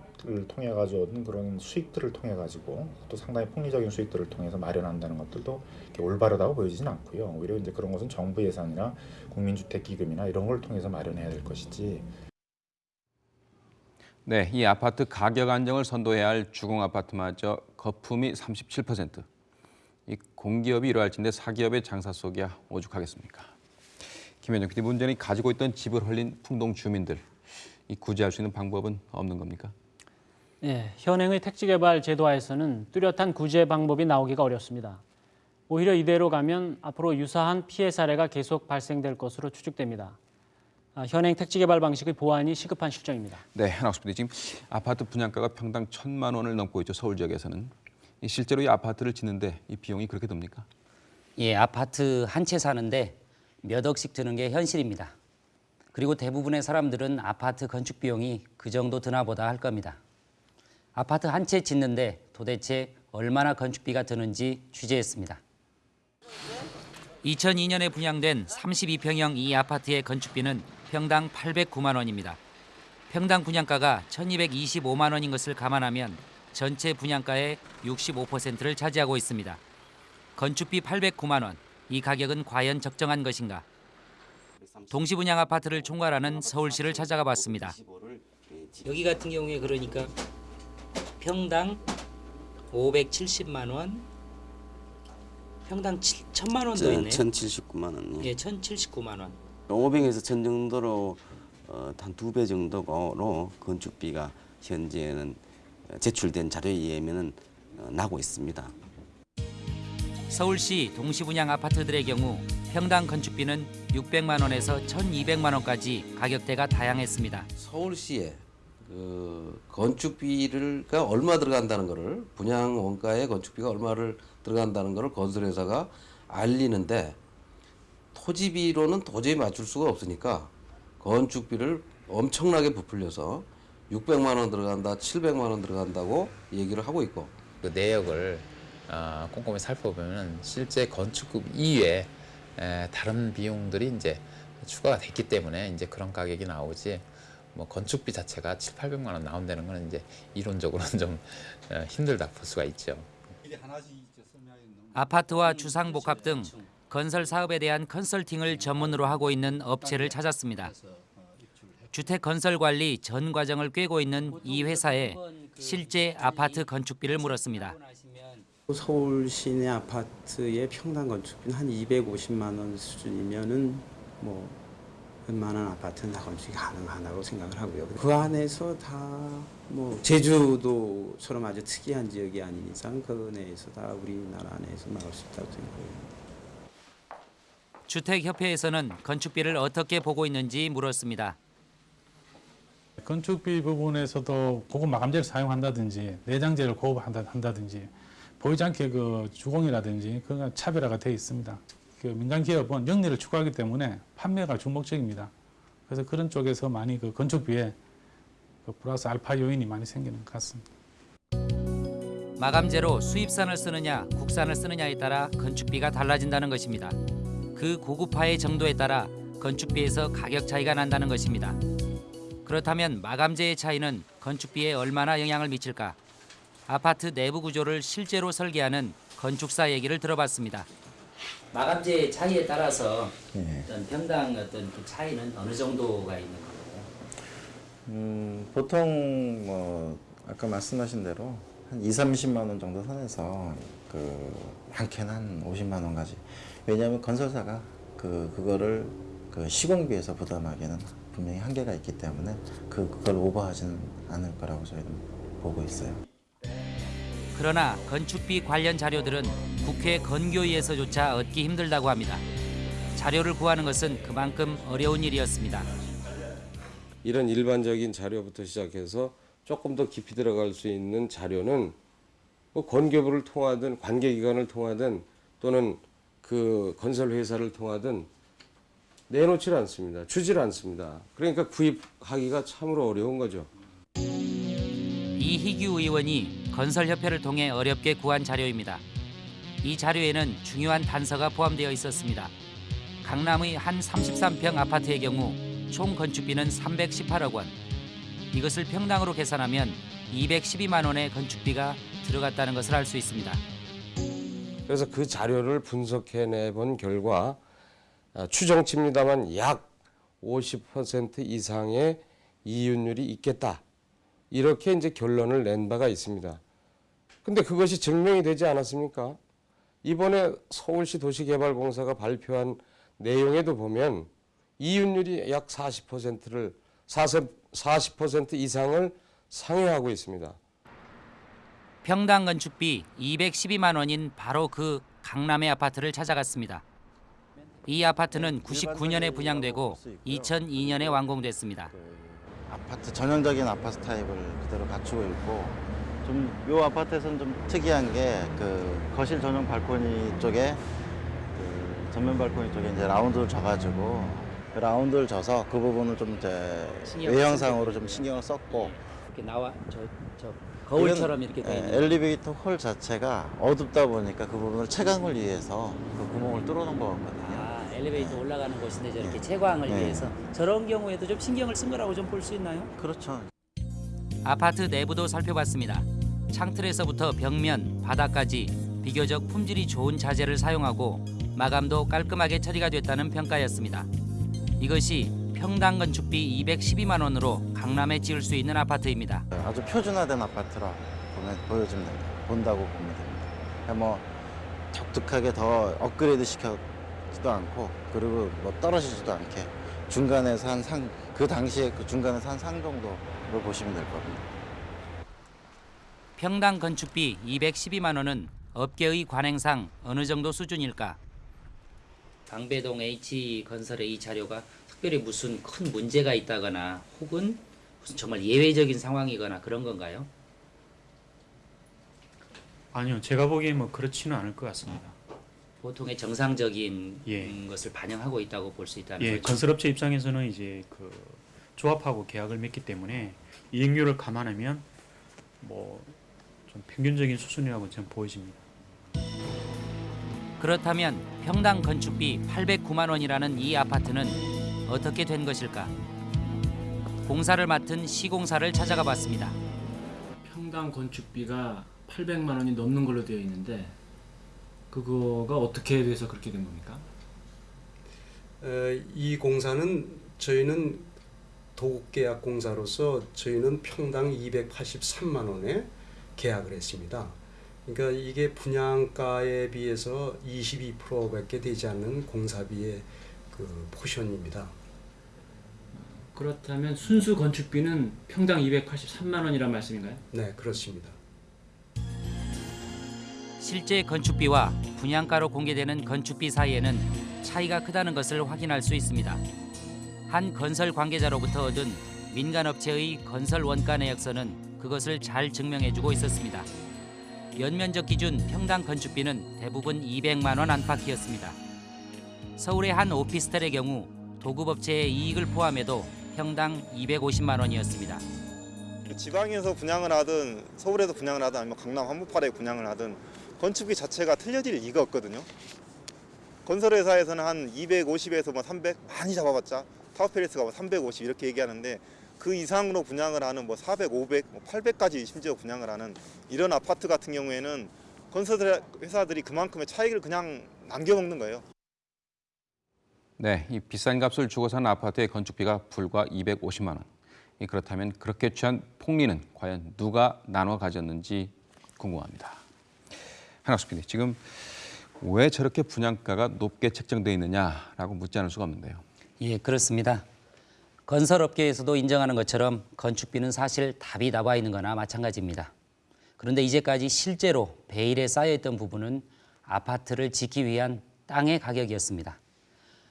Speaker 33: 통해 가지고 얻은 그런 수익들을 통해 가지고 또 상당히 폭리적인 수익들을 통해서 마련한다는 것들도 이렇게 올바르다고 보여지진 않고요. 오히려 이제 그런 것은 정부 예산이나 국민주택기금이나 이런 걸 통해서 마련해야 될 것이지
Speaker 1: 네, 이 아파트 가격 안정을 선도해야 할 주공 아파트마저 거품이 37%. 이 공기업이 이러할진데 사기업의 장사 속이야 오죽하겠습니까? 김현정 PD 문제는 가지고 있던 집을 헐린 풍동 주민들. 이 구제할 수 있는 방법은 없는 겁니까?
Speaker 3: 네, 현행의 택지개발 제도하에서는 뚜렷한 구제 방법이 나오기가 어렵습니다. 오히려 이대로 가면 앞으로 유사한 피해 사례가 계속 발생될 것으로 추측됩니다. 아, 현행 택지개발 방식의 보완이 시급한 실정입니다.
Speaker 1: 네, 한학수 PD 지금 아파트 분양가가 평당 천만 원을 넘고 있죠 서울 지역에서는. 이 실제로 이 아파트를 짓는데 이 비용이 그렇게 듭니까?
Speaker 34: 예, 아파트 한 채 사는데 몇 억씩 드는 게 현실입니다. 그리고 대부분의 사람들은 아파트 건축 비용이 그 정도 드나 보다 할 겁니다. 아파트 한 채 짓는데 도대체 얼마나 건축비가 드는지 취재했습니다. 2002년에 분양된 32평형 이 아파트의 건축비는 평당 809만 원입니다. 평당 분양가가 1225만 원인 것을 감안하면 전체 분양가의 65%를 차지하고 있습니다. 건축비 809만 원, 이 가격은 과연 적정한 것인가? 동시분양 아파트를 총괄하는 서울시를 찾아가 봤습니다. 여기 같은 경우에 그러니까 평당 570만 원, 평당 7천만 원더 있네요.
Speaker 35: 1,079만 원.
Speaker 34: 예, 1,079만 원.
Speaker 35: 500에서 1,000 정도로 어, 한두 배 정도로 건축비가 현재는 제출된 자료에 의하면 어, 나고 있습니다.
Speaker 34: 서울시 동시분양 아파트들의 경우 평당 건축비는 600만 원에서 1,200만 원까지 가격대가 다양했습니다.
Speaker 36: 서울시에 그 건축비를가 얼마 들어간다는 거를 분양 원가의 건축비가 얼마를 들어간다는 거를 건설회사가 알리는데 토지비로는 도저히 맞출 수가 없으니까 건축비를 엄청나게 부풀려서 600만 원 들어간다, 700만 원 들어간다고 얘기를 하고 있고
Speaker 32: 그 내역을 어, 꼼꼼히 살펴보면 실제 건축급 이외에 에, 다른 비용들이 이제 추가가 됐기 때문에 이제 그런 가격이 나오지 뭐 건축비 자체가 7, 800만 원 나온다는 거는 이제 이론적으로는 좀 어, 힘들다 볼 수가 있죠.
Speaker 34: 아파트와 주상복합 등 건설 사업에 대한 컨설팅을 전문으로 하고 있는 업체를 찾았습니다. 주택 건설 관리 전 과정을 꿰고 있는 이 회사에 실제 아파트 건축비를 물었습니다.
Speaker 35: 서울 시내 아파트의 평당 건축비는 한 250만 원 수준이면은 뭐 웬만한 아파트는 다 건축이 가능하다고 생각을 하고요. 그 안에서 다 뭐 제주도처럼 아주 특이한 지역이 아닌 이상 그 내에서 다 우리나라 안에서 나올 수 있다고 생각해요.
Speaker 34: 주택협회에서는 건축비를 어떻게 보고 있는지 물었습니다.
Speaker 37: 건축비 부분에서도 고급 마감재를 사용한다든지 내장재를 고급한다든지 보이지 않게 그 주공이라든지 그가 차별화가 되어 있습니다. 그 민간 기업은 영리를 추구하기 때문에 판매가 주목적입니다. 그래서 그런 쪽에서 많이 그 건축비에 그 플러스 알파 요인이 많이 생기는 것 같습니다.
Speaker 34: 마감재로 수입산을 쓰느냐 국산을 쓰느냐에 따라 건축비가 달라진다는 것입니다. 그 고급화의 정도에 따라 건축비에서 가격 차이가 난다는 것입니다. 그렇다면 마감재의 차이는 건축비에 얼마나 영향을 미칠까? 아파트 내부 구조를 실제로 설계하는 건축사 얘기를 들어봤습니다. 마감재 차이에 따라서 어떤 평당 어떤 그 차이는 어느 정도가 있는 거예요?
Speaker 33: 음, 보통 뭐 아까 말씀하신 대로 한 2, 30만 원 정도 선에서 그 많게는 한 50만 원까지. 왜냐하면 건설사가 그 그거를 그 시공비에서 부담하기에는 분명히 한계가 있기 때문에 그 그걸 오버하지는 않을 거라고 저희는 보고 있어요.
Speaker 34: 그러나 건축비 관련 자료들은 국회 건교위에서조차 얻기 힘들다고 합니다. 자료를 구하는 것은 그만큼 어려운 일이었습니다.
Speaker 38: 이런 일반적인 자료부터 시작해서 조금 더 깊이 들어갈 수 있는 자료는 뭐 건교부를 통하든 관계기관을 통하든 또는 그 건설 회사를 통하든 내놓질 않습니다. 주질 않습니다. 그러니까 구입하기가 참으로 어려운 거죠.
Speaker 34: 이희규 의원이 건설협회를 통해 어렵게 구한 자료입니다. 이 자료에는 중요한 단서가 포함되어 있었습니다. 강남의 한 33평 아파트의 경우 총 건축비는 318억 원. 이것을 평당으로 계산하면 212만 원의 건축비가 들어갔다는 것을 알 수 있습니다.
Speaker 38: 그래서 그 자료를 분석해내 본 결과 아, 추정치입니다만 약 50% 이상의 이윤율이 있겠다. 이렇게 이제 결론을 낸 바가 있습니다. 근데 그것이 증명이 되지 않았습니까? 이번에 서울시 도시개발공사가 발표한 내용에도 보면 이윤율이 약 40%를 40% 이상을 상회하고 있습니다.
Speaker 34: 평당 건축비 212만 원인 바로 그 강남의 아파트를 찾아갔습니다. 이 아파트는 99년에 분양되고 2002년에 완공됐습니다.
Speaker 33: 아파트 전형적인 아파트 타입을 그대로 갖추고 있고 좀 요 아파트에서는 좀 특이한 게 그 거실 전용 발코니 쪽에 그 전면 발코니 쪽에 이제 라운드를 져가지고 그 라운드를 져서 그 부분을 좀 이제 외형상으로 좀 신경을 썼고
Speaker 34: 이렇게 나와 저 저 거울처럼 이렇게 돼
Speaker 33: 예,
Speaker 34: 있는.
Speaker 33: 엘리베이터 홀 자체가 어둡다 보니까 그 부분을 채광을 위해서 그 구멍을 뚫어놓은 거거든요.
Speaker 34: 아, 엘리베이터 올라가는 곳인데 저렇게 채광을
Speaker 33: 네.
Speaker 34: 위해서 저런 경우에도 좀 신경을 쓴 거라고 좀 볼 수 있나요?
Speaker 33: 그렇죠.
Speaker 34: 아파트 내부도 살펴봤습니다. 창틀에서부터 벽면, 바닥까지 비교적 품질이 좋은 자재를 사용하고 마감도 깔끔하게 처리가 됐다는 평가였습니다. 이것이 평당 건축비 212만 원으로 강남에 지을 수 있는 아파트입니다.
Speaker 33: 아주 표준화된 아파트라 보면 보여지면 됩니다. 본다고 보면 됩니다. 뭐 독특하게 더 업그레이드 시켜지도 않고 그리고 뭐 떨어지지도 않게 중간에서 한 상 그 당시에 그 중간에서 한 상 정도로 보시면 될 겁니다.
Speaker 34: 평당 건축비 212만 원은 업계의 관행상 어느 정도 수준일까? 방배동 H 건설의 이 자료가 특별히 무슨 큰 문제가 있다거나 혹은 무슨 정말 예외적인 상황이거나 그런 건가요?
Speaker 3: 아니요, 제가 보기엔 뭐 그렇지는 않을 것 같습니다.
Speaker 34: 보통의 정상적인
Speaker 3: 예.
Speaker 34: 음, 것을 반영하고 있다고 볼 수 있다는
Speaker 3: 예,
Speaker 34: 거죠.
Speaker 3: 건설업체 입장에서는 이제 그 조합하고 계약을 맺기 때문에 이익률을 감안하면 뭐좀 평균적인 수준이라고 저는 보여집니다.
Speaker 34: 그렇다면 평당 건축비 809만 원이라는 이 아파트는 어떻게 된 것일까? 공사를 맡은 시공사를 찾아가 봤습니다.
Speaker 3: 평당 건축비가 800만 원이 넘는 걸로 되어 있는데 그거가 어떻게 돼서 그렇게 된 겁니까?
Speaker 39: 에, 이 공사는 저희는 도급계약 공사로서 저희는 평당 283만 원에 계약을 했습니다. 그러니까 이게 분양가에 비해서 22%밖에 되지 않는 공사비의 그 포션입니다.
Speaker 3: 그렇다면 순수 건축비는 평당 283만 원이란 말씀인가요?
Speaker 39: 네, 그렇습니다.
Speaker 34: 실제 건축비와 분양가로 공개되는 건축비 사이에는 차이가 크다는 것을 확인할 수 있습니다. 한 건설 관계자로부터 얻은 민간업체의 건설 원가 내역서는 그것을 잘 증명해주고 있었습니다. 연면적 기준 평당 건축비는 대부분 200만 원 안팎이었습니다. 서울의 한 오피스텔의 경우 도급업체의 이익을 포함해도 평당 250만 원이었습니다.
Speaker 40: 지방에서 분양을 하든 서울에서 분양을 하든 아니면 강남 한복판에 분양을 하든 건축비 자체가 틀려질 리가 없거든요. 건설회사에서는 한 250에서 뭐 300 많이 잡아봤자 타워팰리스가 뭐350 이렇게 얘기하는데 그 이상으로 분양을 하는 뭐 400, 500, 뭐 800까지 심지어 분양을 하는 이런 아파트 같은 경우에는 건설 회사들이 그만큼의 차익을 그냥 남겨먹는 거예요.
Speaker 1: 네, 이 비싼 값을 주고 산 아파트의 건축비가 불과 250만 원. 이 그렇다면 그렇게 취한 폭리는 과연 누가 나눠 가졌는지 궁금합니다. 한학수 PD, 지금 왜 저렇게 분양가가 높게 책정되어 있느냐라고 묻지 않을 수가 없는데요.
Speaker 34: 예, 그렇습니다. 건설업계에서도 인정하는 것처럼 건축비는 사실 답이 나와 있는 거나 마찬가지입니다. 그런데 이제까지 실제로 베일에 쌓여있던 부분은 아파트를 짓기 위한 땅의 가격이었습니다.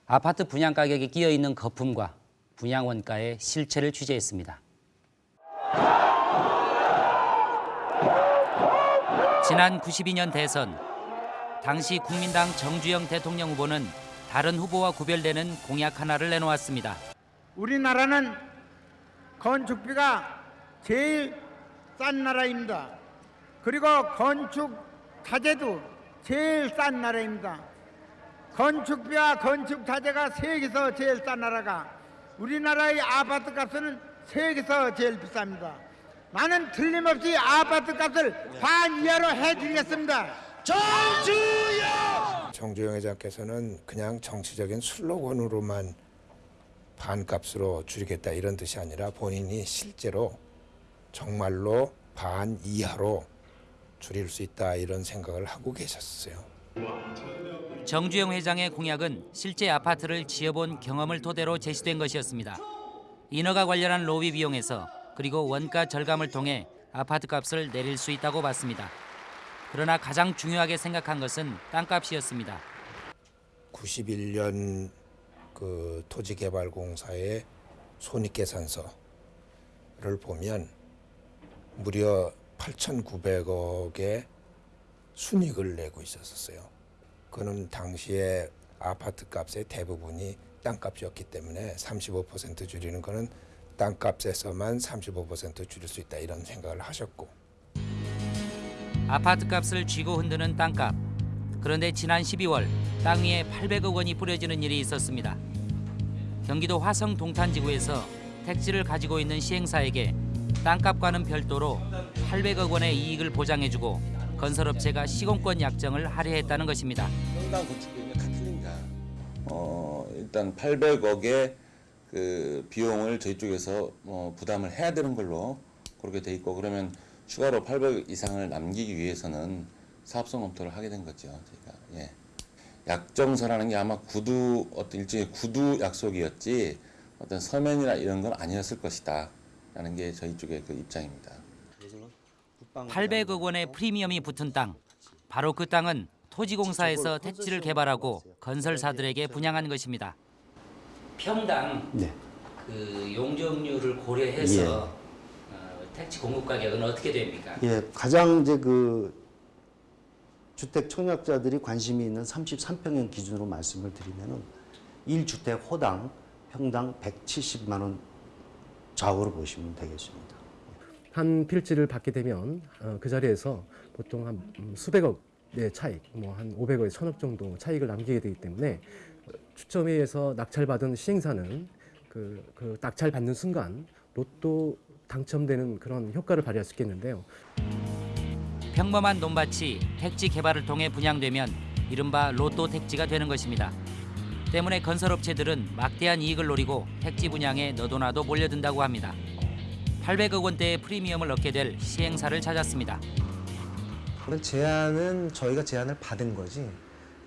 Speaker 34: 아파트 분양 가격에 끼어 있는 거품과 분양 원가의 실체를 취재했습니다. 지난 92년 대선 당시 국민당 정주영 대통령 후보는 다른 후보와 구별되는 공약 하나를 내놓았습니다.
Speaker 41: 우리나라는 건축비가 제일 싼 나라입니다. 그리고 건축 자재도 제일 싼 나라입니다. 건축비와 건축 자재가 세계에서 제일 싼 나라가 우리나라의 아파트 값은 세계에서 제일 비쌉니다. 나는 틀림없이 아파트 값을 반 이하로 해드리겠습니다. 정주영!
Speaker 33: 정주영 회장께서는 그냥 정치적인 슬로건으로만 반값으로 줄이겠다 이런 뜻이 아니라 본인이 실제로 정말로 반 이하로 줄일 수 있다 이런 생각을 하고 계셨어요.
Speaker 34: 정주영 회장의 공약은 실제 아파트를 지어본 경험을 토대로 제시된 것이었습니다. 인허가 관련한 로비 비용에서 그리고 원가 절감을 통해 아파트 값을 내릴 수 있다고 봤습니다. 그러나 가장 중요하게 생각한 것은 땅값이었습니다.
Speaker 33: 91년 그 토지개발공사의 손익계산서를 보면 무려 8,900억의 순익을 내고 있었어요. 그는 당시에 아파트 값의 대부분이 땅값이었기 때문에 35% 줄이는 거는 땅값에서만 35% 줄일 수 있다 이런 생각을 하셨고
Speaker 34: 아파트 값을 쥐고 흔드는 땅값. 그런데 지난 12월 땅 위에 800억 원이 뿌려지는 일이 있었습니다. 경기도 화성 동탄지구에서 택지를 가지고 있는 시행사에게 땅값과는 별도로 800억 원의 이익을 보장해주고 건설업체가 시공권 약정을 할애했다는 것입니다.
Speaker 42: 평당 건축비용이 같으니까. 어 일단 800억의 그 비용을 저희 쪽에서 뭐 부담을 해야 되는 걸로 그렇게 돼 있고 그러면 추가로 800억 이상을 남기기 위해서는 사업성 검토를 하게 된 거죠. 저희가 예. 약정서라는 게 아마 구두 어떤 일종의 구두 약속이었지 어떤 서면이나 이런 건 아니었을 것이다. 라는 게 저희 쪽의 그 입장입니다.
Speaker 34: 800억 원의 프리미엄이 붙은 땅. 바로 그 땅은 토지공사에서 택지를 개발하고 건설사들에게 분양한 것입니다. 평당
Speaker 42: 네.
Speaker 34: 그 용적률을 고려해서 어, 택지 공급 가격은 어떻게 됩니까?
Speaker 43: 예, 가장 이제 그 주택 청약자들이 관심이 있는 33평형 기준으로 말씀을 드리면 은 1주택 호당 평당 170만 원 좌우로 보시면 되겠습니다.
Speaker 44: 한 필지를 받게 되면 어, 그 자리에서 보통 한 음, 수백억의 차익, 뭐 한 500억, 천억 정도 차익을 남기게 되기 때문에 어, 추첨회에서 낙찰받은 시행사는 그, 그 낙찰 받는 순간 로또 당첨되는 그런 효과를 발휘할 수 있겠는데요.
Speaker 34: 평범한 논밭이 택지 개발을 통해 분양되면 이른바 로또 택지가 되는 것입니다. 때문에 건설업체들은 막대한 이익을 노리고 택지 분양에 너도나도 몰려든다고 합니다. 800억 원대의 프리미엄을 얻게 될 시행사를 찾았습니다.
Speaker 45: 그런 제안은 저희가 제안을 받은 거지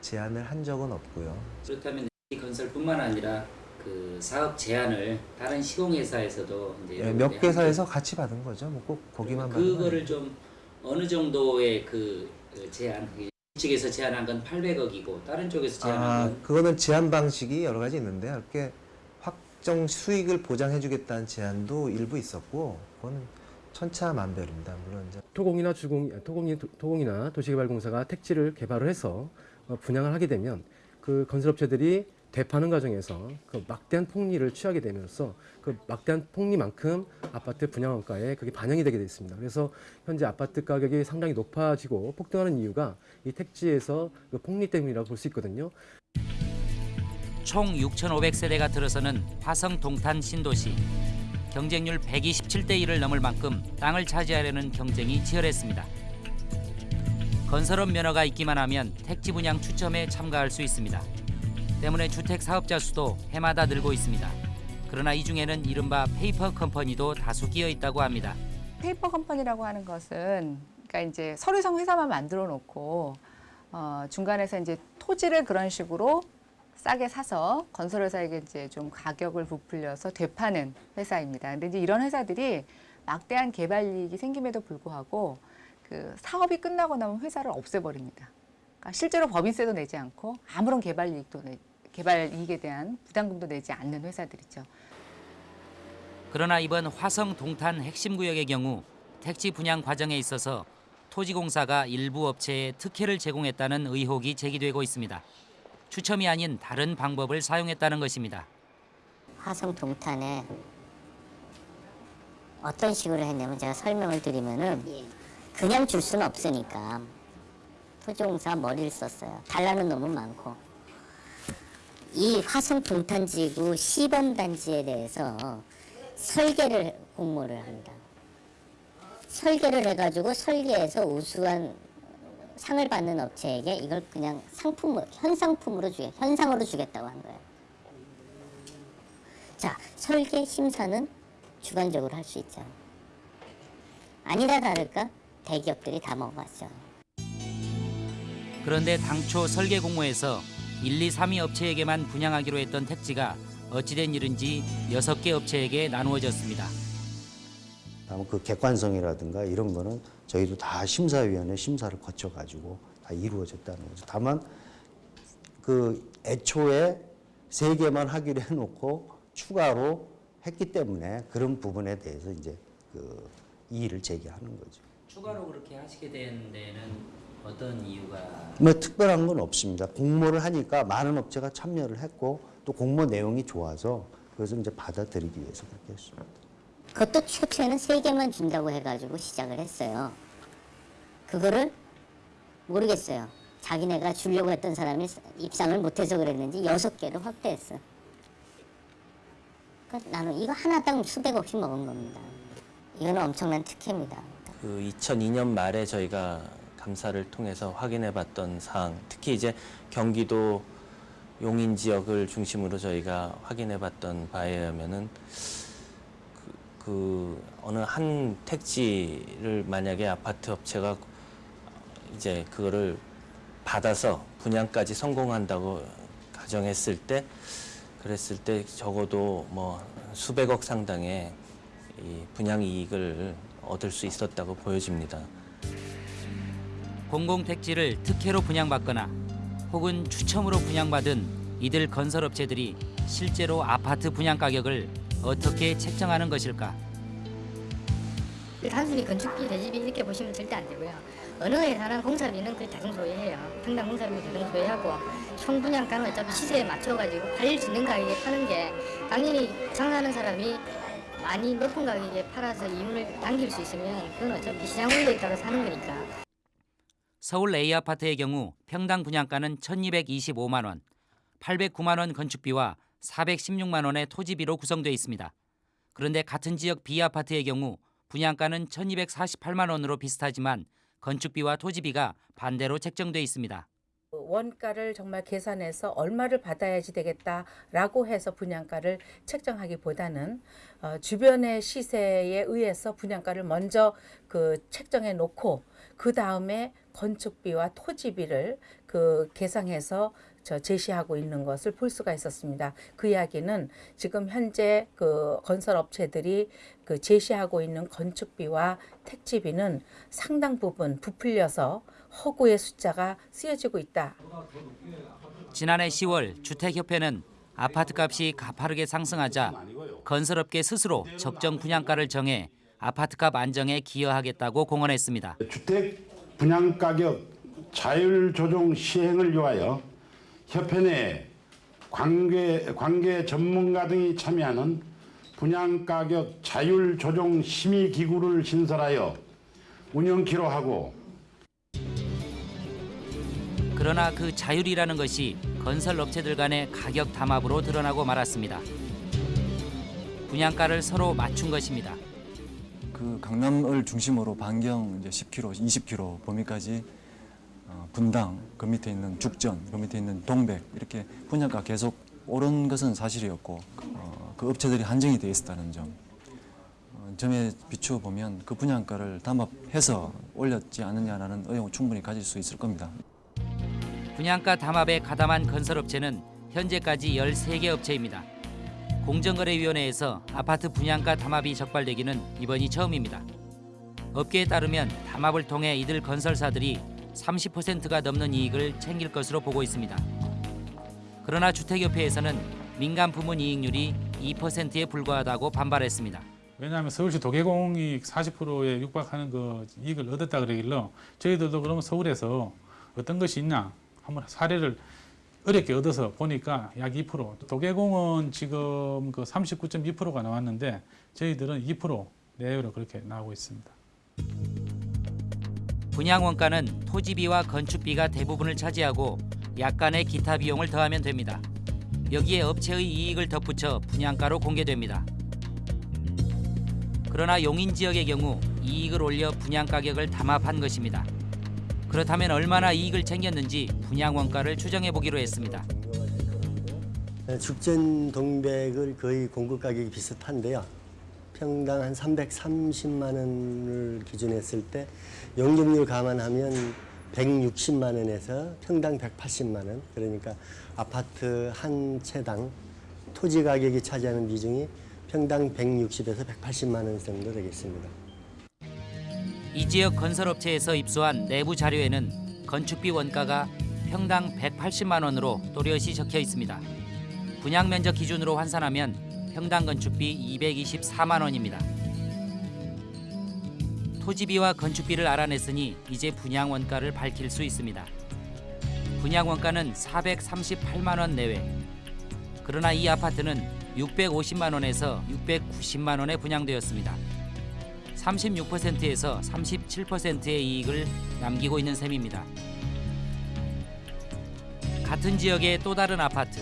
Speaker 45: 제안을 한 적은 없고요.
Speaker 34: 그렇다면 이 건설뿐만 아니라 그 사업 제안을 다른 시공회사에서도 이제
Speaker 45: 예, 몇 개사에서 같이 받은 거죠. 뭐 꼭 거기만
Speaker 34: 그거를 좀 어느 정도의 그, 그 제안 측에서 제안한 건 800억이고 다른 쪽에서 제안한
Speaker 45: 아,
Speaker 34: 건
Speaker 45: 그거는 제안 방식이 여러 가지 있는데 이렇게 확정 수익을 보장해주겠다는 제안도 일부 있었고 그거는 천차만별입니다. 물론 이제
Speaker 44: 토공이나 주공, 토공이, 토공이나 도시개발공사가 택지를 개발을 해서 어, 분양을 하게 되면 그 건설업체들이 되파는 과정에서 그 막대한 폭리를 취하게 되면서 그 막대한 폭리만큼 아파트 분양 원가에 그게 반영이 되게 됐습니다. 그래서 현재 아파트 가격이 상당히 높아지고 폭등하는 이유가 이 택지에서 그 폭리 때문이라고 볼 수 있거든요.
Speaker 34: 총 6,500세대가 들어서는 화성 동탄 신도시. 경쟁률 127대 1을 넘을 만큼 땅을 차지하려는 경쟁이 치열했습니다. 건설업 면허가 있기만 하면 택지 분양 추첨에 참가할 수 있습니다. 때문에 주택 사업자 수도 해마다 늘고 있습니다. 그러나 이 중에는 이른바 페이퍼 컴퍼니도 다수 끼어 있다고 합니다.
Speaker 46: 페이퍼 컴퍼니라고 하는 것은 그러니까 이제 서류상 회사만 만들어 놓고 어, 중간에서 이제 토지를 그런 식으로 싸게 사서 건설회사에게 이제 좀 가격을 부풀려서 되파는 회사입니다. 근데 이제 이런 회사들이 막대한 개발 이익이 생김에도 불구하고 그 사업이 끝나고 나면 회사를 없애버립니다. 그러니까 실제로 법인세도 내지 않고 아무런 개발 이익도 내, 개발 이익에 대한 부담금도 내지 않는 회사들이죠.
Speaker 34: 그러나 이번 화성 동탄 핵심 구역의 경우 택지 분양 과정에 있어서 토지공사가 일부 업체에 특혜를 제공했다는 의혹이 제기되고 있습니다. 추첨이 아닌 다른 방법을 사용했다는 것입니다.
Speaker 47: 화성 동탄에 어떤 식으로 했냐면 제가 설명을 드리면은 그냥 줄 수는 없으니까 토지공사 머리를 썼어요. 달라는 놈은 많고 이 화성 동탄지구 시범 단지에 대해서 설계를 공모를 합니다. 설계를 해가지고 설계해서 우수한 상을 받는 업체에게 이걸 그냥 상품 현상품으로 주게 현상으로 주겠다고 한 거예요. 자 설계 심사는 주관적으로 할 수 있죠. 아니다 다를까 대기업들이 다 먹어갔죠.
Speaker 34: 그런데 당초 설계 공모에서 1, 2, 3위 업체에게만 분양하기로 했던 택지가 어찌된 일인지 6개 업체에게 나누어졌습니다.
Speaker 33: 다만 그 객관성이라든가 이런 거는 저희도 다 심사위원회 심사를 거쳐가지고 다 이루어졌다는 거죠. 다만 그 애초에 세 개만 하기로 해놓고 추가로 했기 때문에 그런 부분에 대해서 이제 그 이의를 제기하는 거죠.
Speaker 34: 추가로 그렇게 하시게 된 데는 어떤 이유가
Speaker 33: 뭐 특별한 건 없습니다. 공모를 하니까 많은 업체가 참여를 했고 또 공모 내용이 좋아서 그래서 이제 받아들이기 위해서 그렇게 했습니다.
Speaker 47: 그것도 초초에는 세 개만 준다고 해가지고 시작을 했어요. 그거를 모르겠어요. 자기네가 주려고 했던 사람이 입상을 못해서 그랬는지 여섯 개를 확대했어. 그러니까 나는 이거 하나당 수백억씩 먹은 겁니다. 이거는 엄청난 특혜입니다.
Speaker 48: 그 2002년 말에 저희가 감사를 통해서 확인해 봤던 사항, 특히 이제 경기도 용인 지역을 중심으로 저희가 확인해 봤던 바에 의하면은 그, 그 어느 한 택지를 만약에 아파트 업체가 이제 그거를 받아서 분양까지 성공한다고 가정했을 때 그랬을 때 적어도 뭐 수백억 상당의 이 분양 이익을 얻을 수 있었다고 보여집니다.
Speaker 34: 공공택지를 특혜로 분양받거나 혹은 추첨으로 분양받은 이들 건설업체들이 실제로 아파트 분양 가격을 어떻게 책정하는 것일까?
Speaker 46: 단순히 건축비, 대지비 이렇게 보시면 절대 안 되고요. 어느 회사는 공사비는 그 대중 소유해요. 평당 공사비 대중 소유하고 총 분양가는 어차피 시세에 맞춰가지고 팔릴 수 있는 가격에 파는 게 당연히 장사하는 사람이 많이 높은 가격에 팔아서 이윤을 남길 수 있으면 그건 어차피 시장 원리에 따라 사는 거니까.
Speaker 34: 서울 A 아파트의 경우 평당 분양가는 1,225만 원, 809만 원 건축비와 416만 원의 토지비로 구성되어 있습니다. 그런데 같은 지역 B 아파트의 경우 분양가는 1,248만 원으로 비슷하지만 건축비와 토지비가 반대로 책정돼 있습니다.
Speaker 49: 원가를 정말 계산해서 얼마를 받아야지 되겠다라고 해서 분양가를 책정하기보다는 어, 주변의 시세에 의해서 분양가를 먼저 그 책정해 놓고 그 다음에 건축비와 토지비를 그 계상해서 저 제시하고 있는 것을 볼 수가 있었습니다. 그 이야기는 지금 현재 그 건설 업체들이 그 제시하고 있는 건축비와 택지비는 상당 부분 부풀려서 허구의 숫자가 쓰여지고 있다.
Speaker 34: 지난해 10월 주택협회는 아파트값이 가파르게 상승하자 건설업계 스스로 적정 분양가를 정해 아파트값 안정에 기여하겠다고 공언했습니다.
Speaker 50: 주택 분양 가격 자율 조정 시행을 위하여 협회 내 관계, 관계 전문가 등이 참여하는 분양 가격 자율 조정 심의 기구를 신설하여 운영키로 하고
Speaker 34: 그러나 그 자율이라는 것이 건설 업체들 간의 가격 담합으로 드러나고 말았습니다. 분양가를 서로 맞춘 것입니다.
Speaker 42: 그 강남을 중심으로 반경 이제 10km, 20km 범위까지 어, 분당 그 밑에 있는 죽전, 그 밑에 있는 동백 이렇게 분양가 계속 오른 것은 사실이었고 어, 그 업체들이 한정이 돼 있었다는 점. 어, 점에 비추어 보면 그 분양가를 담합해서 올렸지 않느냐라는 의혹을 충분히 가질 수 있을 겁니다.
Speaker 34: 분양가 담합에 가담한 건설업체는 현재까지 13개 업체입니다. 공정거래위원회에서 아파트 분양가 담합이 적발되기는 이번이 처음입니다. 업계에 따르면 담합을 통해 이들 건설사들이 30%가 넘는 이익을 챙길 것으로 보고 있습니다. 그러나 주택협회에서는 민간 부문 이익률이 2%에 불과하다고 반발했습니다.
Speaker 51: 왜냐하면 서울시 도계공이 40%에 육박하는 그 이익을 얻었다 그러길래 저희들도 그러면 서울에서 어떤 것이 있냐 한번 사례를 어렵게 얻어서 보니까 약 2%. 도계공은 지금 그 39.2%가 나왔는데 저희들은 2% 내외로 그렇게 나오고 있습니다.
Speaker 34: 분양 원가는 토지비와 건축비가 대부분을 차지하고 약간의 기타 비용을 더하면 됩니다. 여기에 업체의 이익을 덧붙여 분양가로 공개됩니다. 그러나 용인 지역의 경우 이익을 올려 분양 가격을 담합한 것입니다. 그렇다면 얼마나 이익을 챙겼는지 분양 원가를 추정해 보기로 했습니다.
Speaker 42: 네, 죽전 동백을 거의 공급 가격이 비슷한데요. 평당 한 330만 원을 기준했을 때 용적률 감안하면 160만 원에서 평당 180만 원. 그러니까 아파트 한 채당 토지 가격이 차지하는 비중이 평당 160에서 180만 원 정도 되겠습니다.
Speaker 34: 이 지역 건설업체에서 입수한 내부 자료에는 건축비 원가가 평당 180만 원으로 또렷이 적혀 있습니다. 분양 면적 기준으로 환산하면 평당 건축비 224만 원입니다. 토지비와 건축비를 알아냈으니 이제 분양 원가를 밝힐 수 있습니다. 분양 원가는 438만 원 내외. 그러나 이 아파트는 650만 원에서 690만 원에 분양되었습니다. 36%에서 37%의 이익을 남기고 있는 셈입니다. 같은 지역의 또 다른 아파트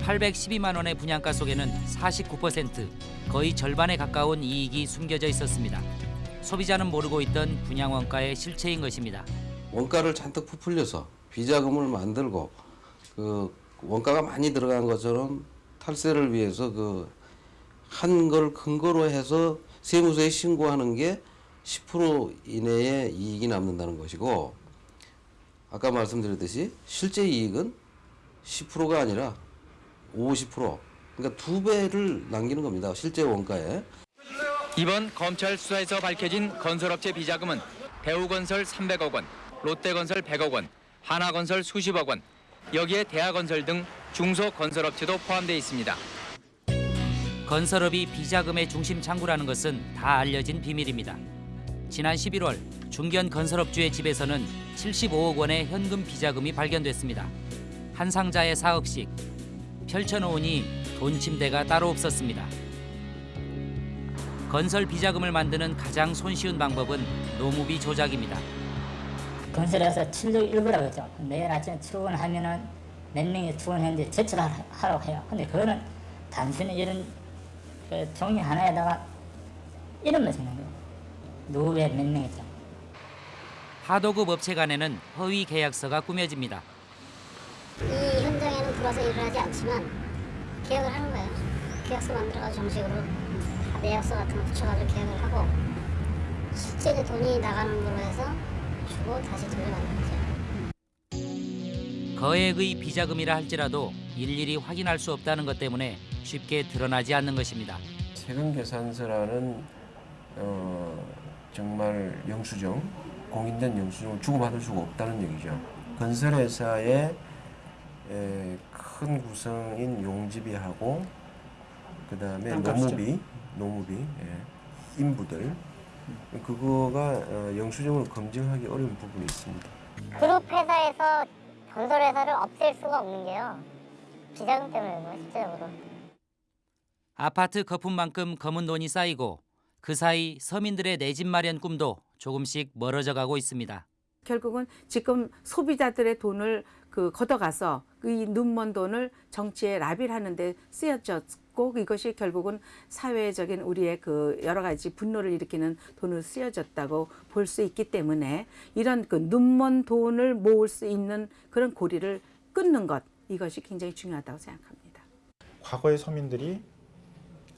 Speaker 34: 812만 원의 분양가 속에는 49% 거의 절반에 가까운 이익이 숨겨져 있었습니다. 소비자는 모르고 있던 분양 원가의 실체인 것입니다.
Speaker 52: 원가를 잔뜩 부풀려서 비자금을 만들고 그 원가가 많이 들어간 것처럼 탈세를 위해서 그 한 걸 근거로 해서 세무서에 신고하는 게 10% 이내의 이익이 남는다는 것이고 아까 말씀드렸듯이 실제 이익은 10%가 아니라 50% 그러니까 두 배를 남기는 겁니다. 실제 원가에.
Speaker 53: 이번 검찰 수사에서 밝혀진 건설업체 비자금은 대우건설 300억 원, 롯데건설 100억 원, 하나건설 수십억 원, 여기에 대하건설 등 중소건설업체도 포함되어 있습니다.
Speaker 34: 건설업이 비자금의 중심 창구라는 것은 다 알려진 비밀입니다. 지난 11월 중견 건설업주의 집에서는 75억 원의 현금 비자금이 발견됐습니다. 한 상자에 4억씩 펼쳐놓으니 돈 침대가 따로 없었습니다. 건설 비자금을 만드는 가장 손쉬운 방법은 노무비 조작입니다.
Speaker 54: 건설에서 7조 1부라고 했죠. 내일 아침에 출근 하면 은 몇 명이 출근했는데 제출하라고 해요. 근데 그거는 단순히 이런 그 종이 하나에다가 이름만 적는 거예요. 누구의 몇 명이죠.
Speaker 34: 하도급 업체 간에는 허위 계약서가 꾸며집니다.
Speaker 47: 이 현장에는 들어와서 일을 하지 않지만 계약을 하는 거예요. 계약서 만들어가지고 정식으로 다 내역서 같은 거 붙여가지고 계약을 하고 실제 이제 돈이 나가는 걸로 해서 주고 다시 돌려받는 거죠.
Speaker 34: 거액의 비자금이라 할지라도 일일이 확인할 수 없다는 것 때문에 쉽게 드러나지 않는 것입니다.
Speaker 55: 세금 계산서라는 어, 정말 영수증, 공인된 영수증을 주고받을 수가 없다는 얘기죠. 건설회사의 에, 큰 구성인 용지비하고 그 다음에. 노무비, 노무비, 예, 인부들 그거가 어, 영수증을 검증하기 어려운 부분이 있습니다.
Speaker 47: 그룹 회사에서 건설 회사를 없앨 수가 없는 게요. 비자금 때문에 그런 거예요, 실제적으로.
Speaker 34: 아파트 거품만큼 검은 돈이 쌓이고 그 사이 서민들의 내 집 마련 꿈도 조금씩 멀어져 가고 있습니다.
Speaker 49: 결국은 지금 소비자들의 돈을 그 걷어가서 이 눈먼 돈을 정치에 로비를 하는 데 쓰여졌고 이것이 결국은 사회적인 우리의 그 여러 가지 분노를 일으키는 돈으로 쓰여졌다고 볼 수 있기 때문에 이런 그 눈먼 돈을 모을 수 있는 그런 고리를 끊는 것 이것이 굉장히 중요하다고 생각합니다.
Speaker 56: 과거의 서민들이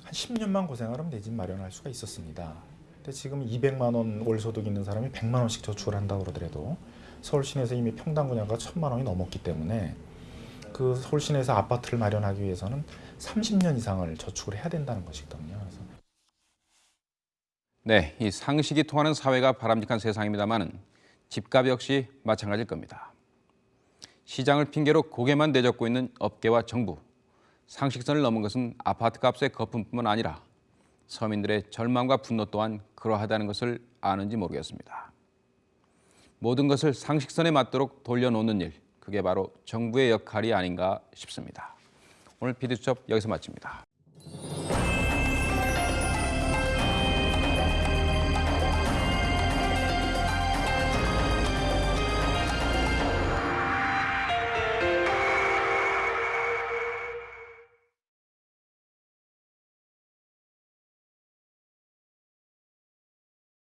Speaker 56: 한 10년만 고생하면 내 집 마련할 수가 있었습니다. 근데 지금 200만 원 월 소득 있는 사람이 100만 원씩 저축을 한다고 그러더라도 서울 시내에서 이미 평당 분양가 1000만 원이 넘었기 때문에 그 서울 시내에서 아파트를 마련하기 위해서는 30년 이상을 저축을 해야 된다는 것이거든요. 그래서
Speaker 1: 네, 이 상식이 통하는 사회가 바람직한 세상입니다만은 집값 역시 마찬가지일 겁니다. 시장을 핑계로 고개만 내젓고 있는 업계와 정부. 상식선을 넘은 것은 아파트 값의 거품뿐만 아니라 서민들의 절망과 분노 또한 그러하다는 것을 아는지 모르겠습니다. 모든 것을 상식선에 맞도록 돌려놓는 일, 그게 바로 정부의 역할이 아닌가 싶습니다. 오늘 피디수첩 여기서 마칩니다.